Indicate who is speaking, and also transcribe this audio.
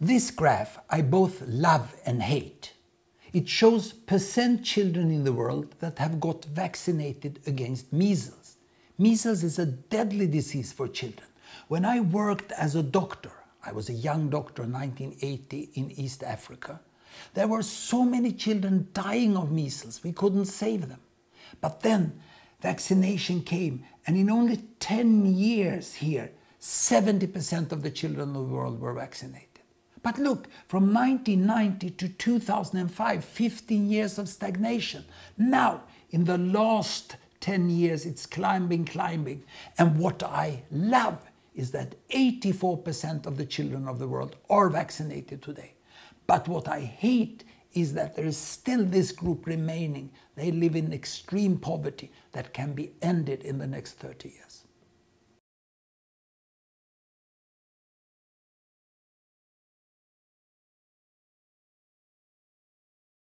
Speaker 1: This graph I both love and hate. It shows percent children in the world that have got vaccinated against measles. Measles is a deadly disease for children. When I worked as a doctor, I was a young doctor in 1980 in East Africa, there were so many children dying of measles, we couldn't save them. But then vaccination came and in only 10 years here, 70% of the children of the world were vaccinated. But look, from 1990 to 2005, 15 years of stagnation. Now, in the last 10 years, it's climbing, climbing. And what I love is that 84% of the children of the world are vaccinated today. But what I hate is that there is still this group remaining. They live in extreme poverty that can be ended in the next 30 years.